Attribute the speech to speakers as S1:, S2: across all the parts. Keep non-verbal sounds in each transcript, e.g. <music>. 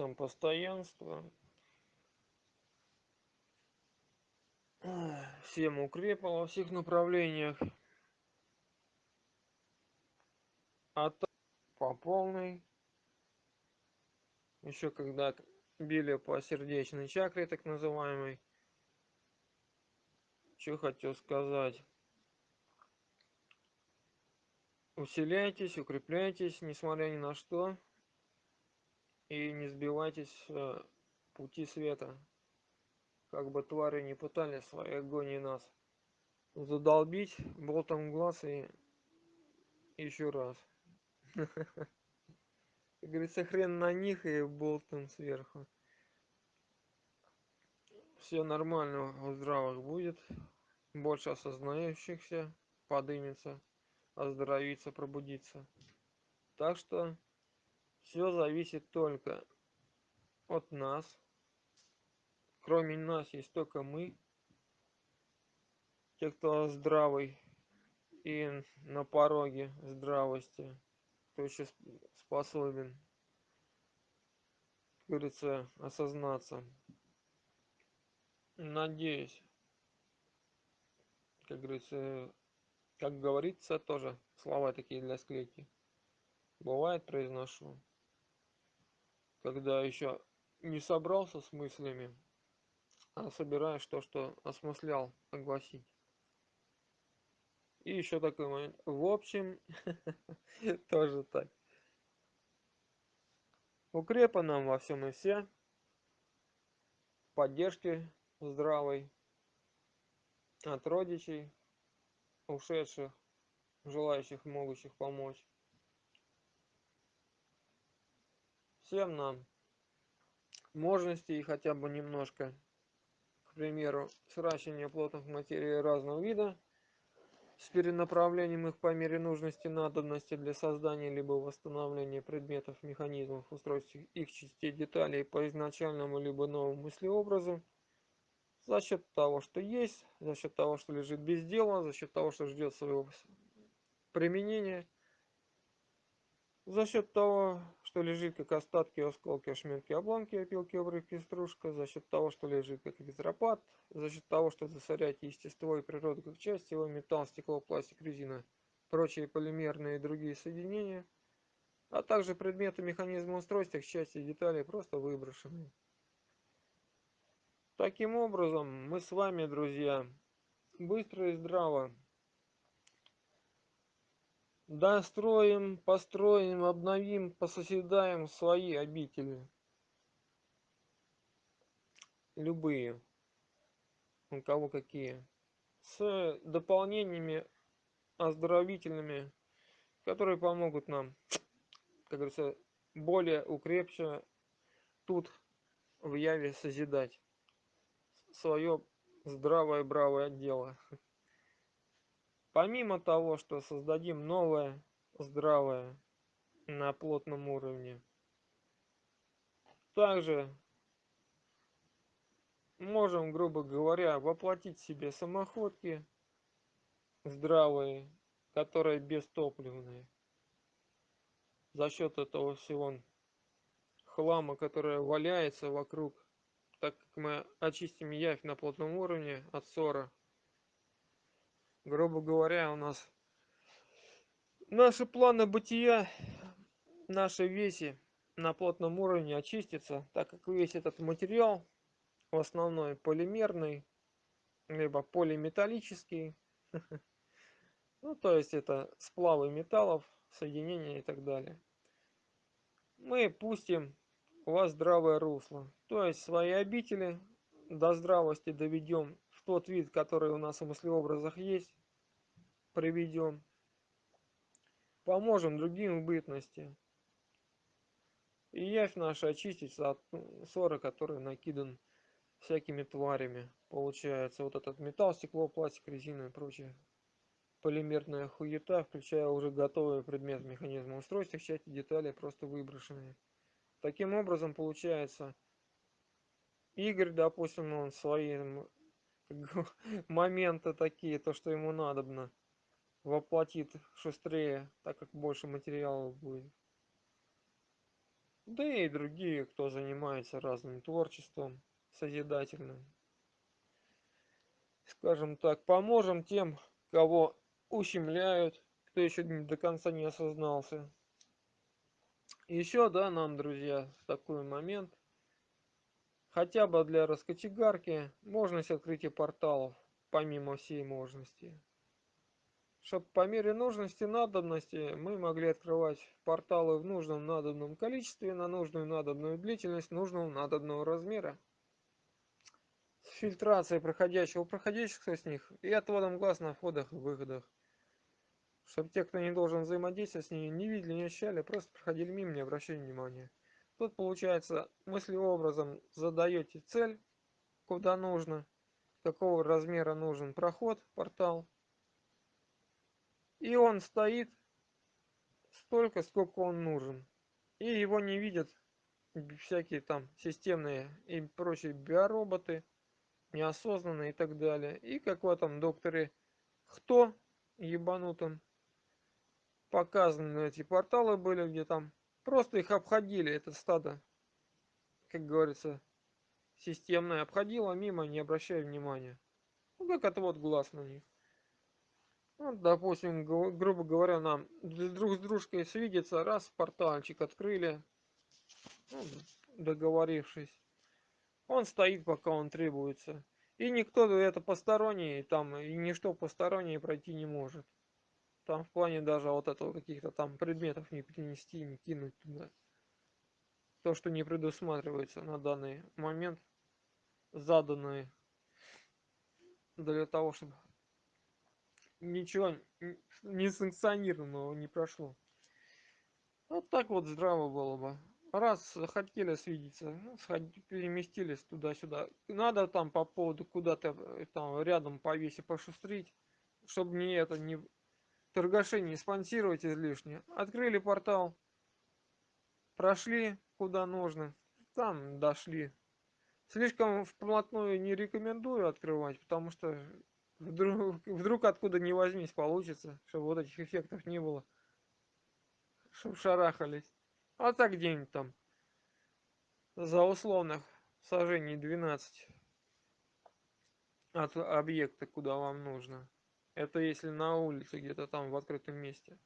S1: вопросам постоянства. Всем укрепла во всех направлениях. А по полной. Еще когда били по сердечной чакре, так называемой. Что хотел сказать. Усиляйтесь, укрепляйтесь, несмотря ни на что. И не сбивайтесь э, пути света. Как бы твари не пытались своей агонии нас задолбить болтом глаз и еще раз. <laughs> Говорится, хрен на них и болтом сверху. Все нормально у здравых будет. Больше осознающихся подымется, оздоровится, пробудится. Так что все зависит только от нас. Кроме нас есть только мы. Те, кто здравый и на пороге здравости, кто еще способен, как говорится, осознаться. Надеюсь, как говорится, как говорится, тоже слова такие для склейки. Бывает, произношу. Когда еще не собрался с мыслями, а собираешь то, что осмыслял огласить. И еще такой момент. В общем, <laughs> тоже так. Укрепа нам во всем и все. Поддержки здравой от родичей, ушедших, желающих, могущих помочь. Всем нам мощностей хотя бы немножко, к примеру, сращивание плотных материй разного вида, с перенаправлением их по мере нужности надобности для создания либо восстановления предметов, механизмов, устройств их частей, деталей по изначальному либо новому мыслеобразу, за счет того, что есть, за счет того, что лежит без дела, за счет того, что ждет своего применения, за счет того, что лежит как остатки, осколки, ошметки, обломки, опилки, обрывки, стружка, за счет того, что лежит как визропад, за счет того, что засоряет естество и природу как часть его, металл, стекло, пластик, резина, прочие полимерные и другие соединения, а также предметы механизма устройства, их части и детали просто выброшены. Таким образом, мы с вами, друзья, быстро и здраво достроим, построим, обновим, пососедаем свои обители. Любые, у кого какие. С дополнениями оздоровительными, которые помогут нам, как говорится, более укрепче тут в яве созидать свое здравое бравое дело. Помимо того, что создадим новое, здравое на плотном уровне, также можем, грубо говоря, воплотить себе самоходки здравые, которые бестопливные. За счет этого всего хлама, который валяется вокруг, так как мы очистим явь на плотном уровне от ссора, грубо говоря, у нас наши планы бытия, наши веси на плотном уровне очистится, так как весь этот материал, в основном полимерный, либо полиметаллический, <laughs> ну, то есть это сплавы металлов, соединения и так далее. Мы пустим у вас здравое русло, то есть свои обители до здравости доведем тот вид, который у нас в мыслеобразах есть, приведем. Поможем другим в бытности. И явь наша очистится от ссора, который накидан всякими тварями. Получается вот этот металл, стекло, пластик, резина и прочее. Полимерная хуета, включая уже готовый предмет механизма устройства, части детали просто выброшенные. Таким образом получается Игорь, допустим, он своим моменты такие, то, что ему надобно, воплотит шустрее, так как больше материалов будет. Да и другие, кто занимается разным творчеством, созидательным. скажем так, поможем тем, кого ущемляют, кто еще до конца не осознался. Еще, да, нам, друзья, такой момент, хотя бы для раскочегарки, можность открытия порталов, помимо всей можности. Чтобы по мере нужности, надобности мы могли открывать порталы в нужном надобном количестве, на нужную надобную длительность, нужного надобного размера с фильтрацией проходящего, проходящих с них и отводом глаз на входах и выходах. Чтобы те, кто не должен взаимодействовать с ними, не видели, не ощущали, просто проходили мимо, не обращали внимания. Тут, получается, мыслеобразом задаете цель, куда нужно, какого размера нужен проход, портал. И он стоит столько, сколько он нужен. И его не видят всякие там системные и прочие биороботы, неосознанно и так далее. И как в этом докторе кто ебанутым показаны эти порталы были, где там просто их обходили, это стадо, как говорится, системное обходило мимо, не обращая внимания. Ну, как отвод глаз на них. Ну, допустим, грубо говоря, нам друг с дружкой свидеться, раз, портальчик открыли, ну, договорившись. Он стоит, пока он требуется. И никто это посторонний, там, и ничто постороннее пройти не может. Там в плане даже вот этого каких-то там предметов не принести, не кинуть туда. То, что не предусматривается на данный момент, заданные для того, чтобы ничего не санкционированного не прошло. Вот так вот здраво было бы раз хотели свидеться, ну, переместились туда-сюда. Надо там по поводу куда-то э, там рядом повесить, пошустрить, чтобы не это, не торгаши не спонсировать излишне. Открыли портал, прошли куда нужно, там дошли. Слишком вплотную не рекомендую открывать, потому что вдруг, вдруг откуда не возьмись получится, чтобы вот этих эффектов не было. Чтобы шарахались. А так где-нибудь там за условных сажений 12 от объекта, куда вам нужно. Это если на улице, где-то там в открытом месте.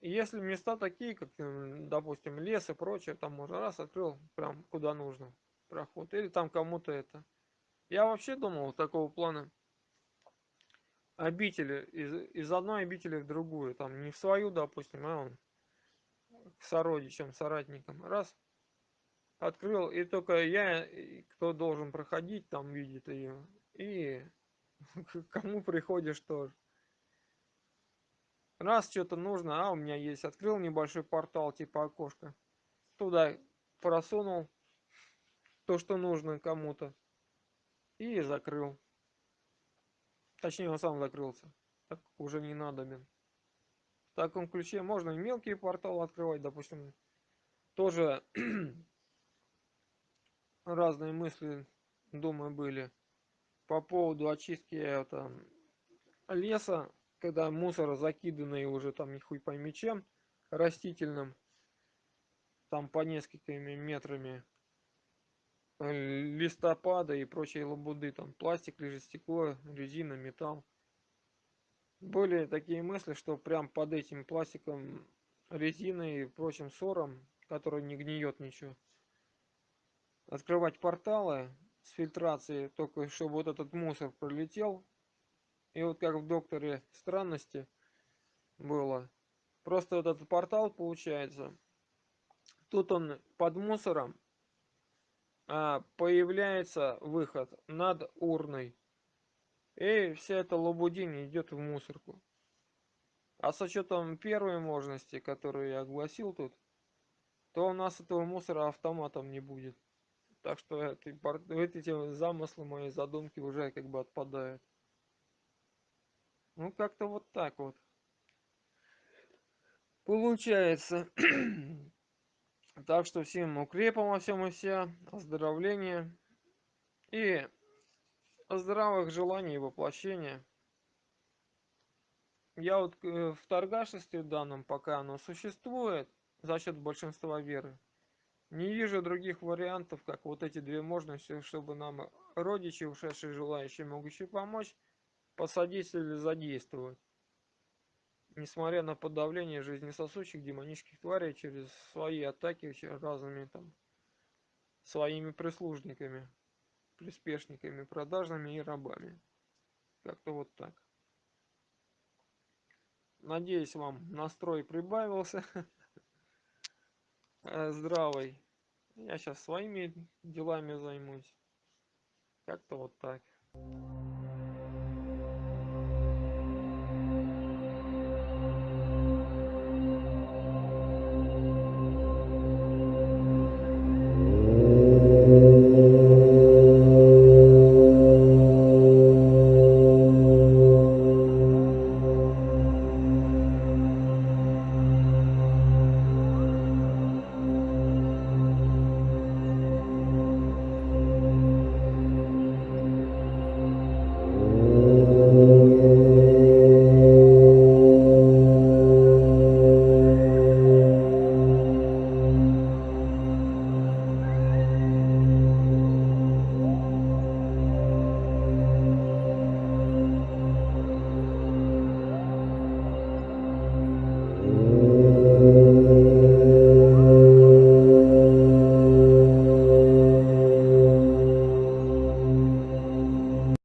S1: Если места такие, как, допустим, лес и прочее, там можно раз открыл прям куда нужно проход. Или там кому-то это. Я вообще думал такого плана обители, из, из одной обители в другую. Там не в свою, допустим, а он к сородичам, соратникам. Раз, открыл, и только я, кто должен проходить, там видит ее. И <laughs> кому приходишь тоже. Раз что-то нужно, а у меня есть, открыл небольшой портал, типа окошко. Туда просунул то, что нужно кому-то. И закрыл. Точнее, он сам закрылся. Так уже не надобен в таком ключе можно и мелкие порталы открывать, допустим, тоже <clears throat> разные мысли, думаю, были по поводу очистки это, леса, когда мусор закиданный уже там не хуй пойми чем, растительным, там по несколькими метрами э, листопада и прочие лабуды, там пластик лежит, стекло, резина, металл. Были такие мысли, что прям под этим пластиком, резиной и прочим ссором, который не гниет ничего, открывать порталы с фильтрацией, только чтобы вот этот мусор пролетел. И вот как в докторе странности было. Просто вот этот портал получается. Тут он под мусором а появляется выход над урной. И вся эта лабудень идет в мусорку. А с учетом первой можности, которую я огласил тут, то у нас этого мусора автоматом не будет. Так что эти, эти замыслы, мои задумки уже как бы отпадают. Ну, как-то вот так вот. Получается. <clears throat> так что всем укрепом во всем и вся, оздоровления. И здравых желаний и воплощения. Я вот э, в торгашестве данном, пока оно существует, за счет большинства веры, Не вижу других вариантов, как вот эти две мощности, чтобы нам родичи, ушедшие желающие, могущие помочь, посодействовать или задействовать. Несмотря на подавление жизнесосущих демонических тварей через свои атаки разными там своими прислужниками, приспешниками, продажными и рабами. Как-то вот так. Надеюсь, вам настрой прибавился. <laughs> Здравый. Я сейчас своими делами займусь. Как-то вот так.